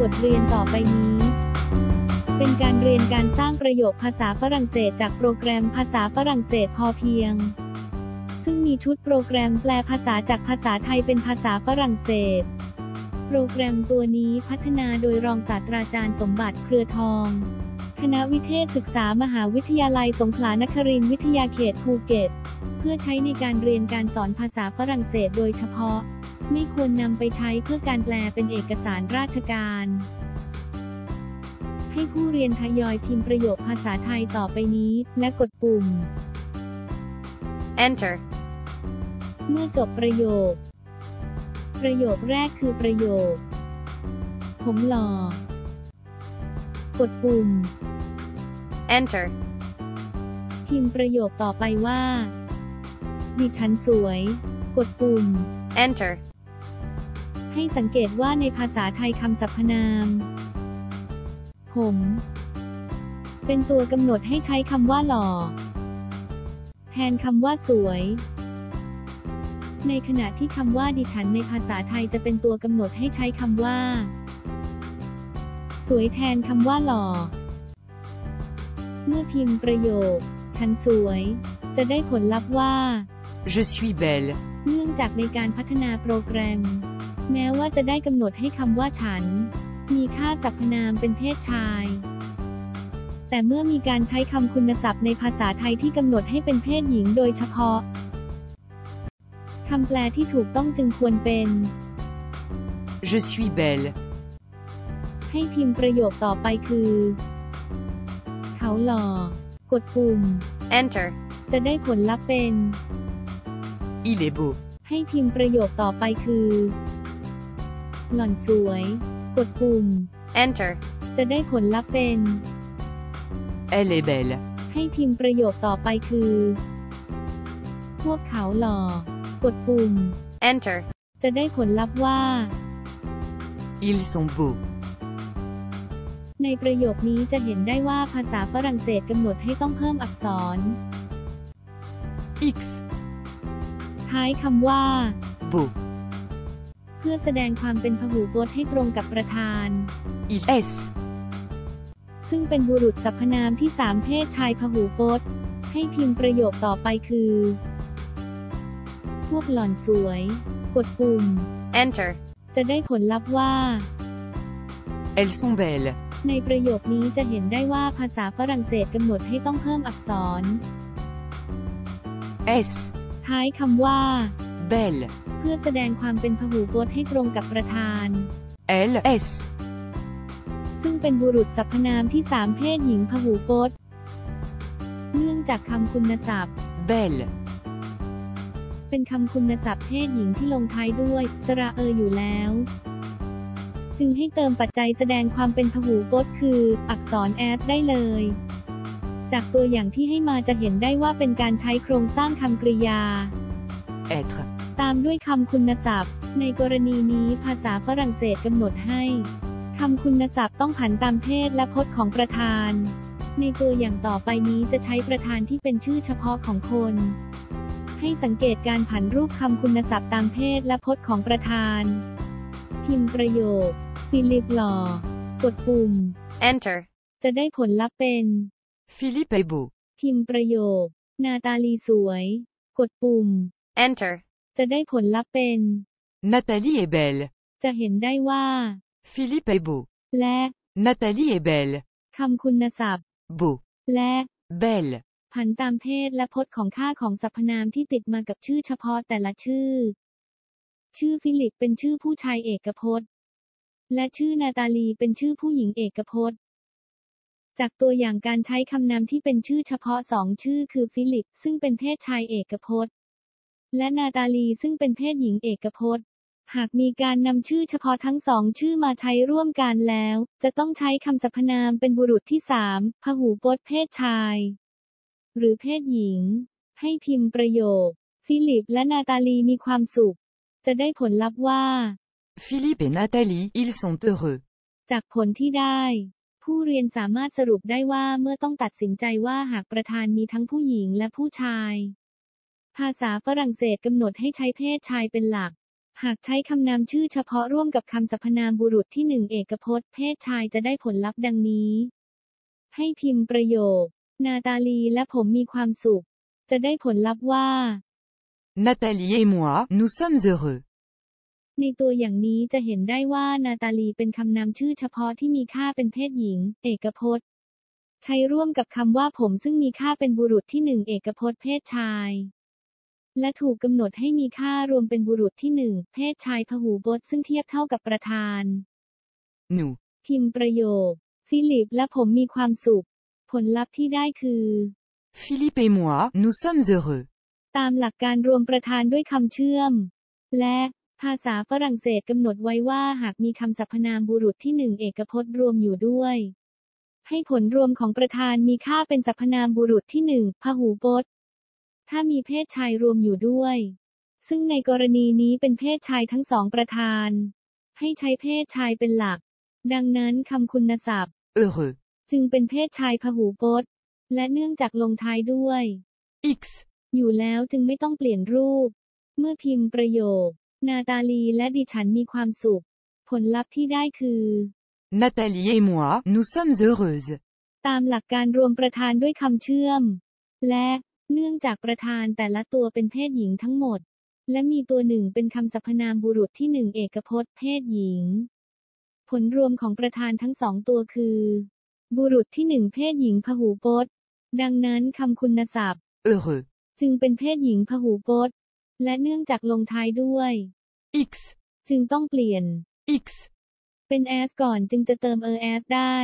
บทเรียนต่อไปนี้ เป็นการเรียนการสร้างประโยคภาษาฝรั่งเศสจากโปรแกรมภาษาฝรั่งเศสพอเพียง ซึ่งมีชุดโปรแกรมแปลภาษาจากภาษาไทยเป็นภาษาฝรั่งเศส โปรแกรมตัวนี้พัฒนาโดยรองศาสตราจารย์สมบัติเครือทอง คณะวิเทศศึกษามหาวิทยาลัยสงขลานครินทร์วิทยาเขตภูเก็ต เพื่อใช้ในการเรียนการสอนภาษาฝรั่งเศสโดยเฉพาะ ไม่ควรนำไปใช้เพื่อการแปลเป็นเอกสารราชการ ให้ผู้เรียนทยอยพิมพ์ประโยคภาษาไทยต่อไปนี้ และกดปุ่ม Enter. เมื่อจบประโยค ประโยคแรกคือประโยค ผมหล่อ กดปุ่ม Enter. พิมพ์ประโยคต่อไปว่า ดิฉันสวย กดปุ่ม Enter. ให้สังเกตว่าในภาษาไทยคำสรรพนาม ผม เป็นตัวกำหนดให้ใช้คำว่าหล่อ แทนคำว่าสวย ในขณะที่คำว่าดิฉันในภาษาไทยจะเป็นตัวกำหนดให้ใช้คำว่า สวยแทนคำว่าหล่อ เมื่อพิมพ์ประโยค ฉันสวย จะได้ผลลัพธ์ว่า Je suis belle. เนื่องจากในการพัฒนาโปรแกรม แม้ว่าจะได้กำหนดให้คำว่าฉัน มีค่าสรรพนามเป็นเพศชาย แต่เมื่อมีการใช้คำคุณศัพท์ในภาษาไทยที่กำหนดให้เป็นเพศหญิงโดยเฉพาะคำแปลที่ถูกต้องจึงควรเป็น Je suis belle. ให้พิมพ์ประโยคต่อไปคือ เขาหล่อ กดปุ่ม Enter. จะได้ผลลัพธ์เป็น Il est beau. ให้พิมพ์ประโยคต่อไปคือ หล่อนสวย กดปุ่ม Enter. จะได้ผลลัพธ์เป็น Elle est belle. ให้พิมพ์ประโยคต่อไปคือ พวกเขาหล่อ กดปุ่ม Enter. จะได้ผลลัพธ์ว่า Ils sont beaux. ในประโยคนี้จะเห็นได้ว่าภาษาฝรั่งเศสกำหนดให้ต้องเพิ่มอักษร X. ท้ายคำว่า Beau. เพื่อแสดงความเป็นพหูพจน์ให้ตรงกับประธาน Il S. ซึ่งเป็นบุรุษสรรพนามที่สามเพศชายพหูพจน์ ให้พิมพ์ประโยคต่อไปคือ พวกหล่อนสวย กดปุ่ม Enter. จะได้ผลลัพธ์ว่า Elles sont belles. ในประโยคนี้จะเห็นได้ว่าภาษาฝรั่งเศสกำหนดให้ต้องเพิ่มอักษร S. ท้ายคำว่า Belle. เพื่อแสดงความเป็นพหูพจน์ให้ตรงกับประธาน L S. ซึ่งเป็นบุรุษสรรพนามที่สามเพศหญิงพหูพจน์ เนื่องจากคำคุณศัพท์ Belle. เป็นคำคุณศัพท์เพศหญิงที่ลงท้ายด้วย สระเอออยู่แล้ว จึงให้เติมปัจจัยแสดงความเป็นพหูพจน์คือ อักษร s ได้เลย จากตัวอย่างที่ให้มาจะเห็นได้ว่าเป็นการใช้โครงสร้างคำกริยา Être. ตามด้วยคำคุณศัพท์ ในกรณีนี้ภาษาฝรั่งเศสกำหนดให้คำคุณศัพท์ต้องผันตามเพศและพจน์ของประธาน ในตัวอย่างต่อไปนี้จะใช้ประธานที่เป็นชื่อเฉพาะของคน ให้สังเกตการผันรูปคำคุณศัพท์ตามเพศและพจน์ของประธาน พิมพ์ประโยค ฟิลิปหล่อกดปุ่ม Enter. จะได้ผลลัพธ์เป็น Philippe est beau. พิมพ์ประโยค นาตาลีสวย กดปุ่ม Enter. จะได้ผลลัพธ์เป็น Nathalie est belle. จะเห็นได้ว่า Philippe est beau. และ Nathalie est belle. คำคุณศัพท์ Beau. และ Belle. ผันตามเพศและพจน์ของค่าของสรรพนามที่ติดมากับชื่อเฉพาะแต่ละชื่อ ชื่อฟิลิปเป็นชื่อผู้ชายเอกพจน์ และชื่อนาตาลีเป็นชื่อผู้หญิงเอกพจน์ จากตัวอย่างการใช้คำนามที่เป็นชื่อเฉพาะสองชื่อคือฟิลิป ซึ่งเป็นเพศชายเอกพจน์ และนาตาลีซึ่งเป็นเพศหญิงเอกพจน์ หากมีการนำชื่อเฉพาะทั้งสองชื่อมาใช้ร่วมกันแล้ว จะต้องใช้คำสรรพนามเป็นบุรุษที่สามพหูพจน์เพศชาย หรือเพศหญิง ให้พิมพ์ประโยค ฟิลิปและนาตาลีมีความสุข จะได้ผลลัพธ์ว่า Philippe et Nathalie, ils sont heureux. จากผลที่ได้ ผู้เรียนสามารถสรุปได้ว่าเมื่อต้องตัดสินใจว่าหากประธานมีทั้งผู้หญิงและผู้ชาย ภาษาฝรั่งเศสกำหนดให้ใช้เพศชายเป็นหลัก หากใช้คำนามชื่อเฉพาะร่วมกับคำสรรพนามบุรุษที่หนึ่งเอกพจน์เพศชายจะได้ผลลัพธ์ดังนี้ ให้พิมพ์ประโยค นาตาลีและผมมีความสุข จะได้ผลลัพธ์ว่า Nathalie et moi, nous sommes heureux. ในตัวอย่างนี้จะเห็นได้ว่านาตาลีเป็นคำนามชื่อเฉพาะที่มีค่าเป็นเพศหญิง เอกพจน์ ใช้ร่วมกับคำว่าผมซึ่งมีค่าเป็นบุรุษที่หนึ่งเอกพจน์เพศชาย และถูกกำหนดให้มีค่ารวมเป็นบุรุษที่หนึ่งเพศชายพหูพจน์ซึ่งเทียบเท่ากับประธาน Nous. พิมพ์ประโยค ฟิลิปและผมมีความสุข ผลลัพธ์ที่ได้คือ Philippe et moi, nous sommes heureux. ตามหลักการรวมประธานด้วยคำเชื่อม และภาษาฝรั่งเศสกำหนดไว้ว่าหากมีคำสรรพนามบุรุษที่หนึ่งเอกพจน์รวมอยู่ด้วย ให้ผลรวมของประธานมีค่าเป็นสรรพนามบุรุษที่หนึ่งพหูพจน์ ถ้ามีเพศชายรวมอยู่ด้วย ซึ่งในกรณีนี้เป็นเพศชายทั้งสองประธาน ให้ใช้เพศชายเป็นหลัก ดังนั้นคำคุณศัพท์ Heureux. จึงเป็นเพศชายพหูพจน์ และเนื่องจากลงท้ายด้วย X. อยู่แล้วจึงไม่ต้องเปลี่ยนรูป เมื่อพิมพ์ประโยค นาตาลีและดิฉันมีความสุข ผลลัพธ์ที่ได้คือ Nathalie et moi, nous sommes heureuses. ตามหลักการรวมประธานด้วยคำเชื่อม และ เนื่องจากประธานแต่ละตัวเป็นเพศหญิงทั้งหมด และมีตัวหนึ่งเป็นคำสรรพนามบุรุษที่หนึ่งเอกพจน์เพศหญิง ผลรวมของประธานทั้งสองตัวคือ บุรุษที่หนึ่งเพศหญิงพหูพจน์ ดังนั้นคำคุณศัพท์ Heureux. จึงเป็นเพศหญิงพหูพจน์ และเนื่องจากลงท้ายด้วย X. จึงต้องเปลี่ยน X. เป็น as ก่อนจึงจะเติม er as ได้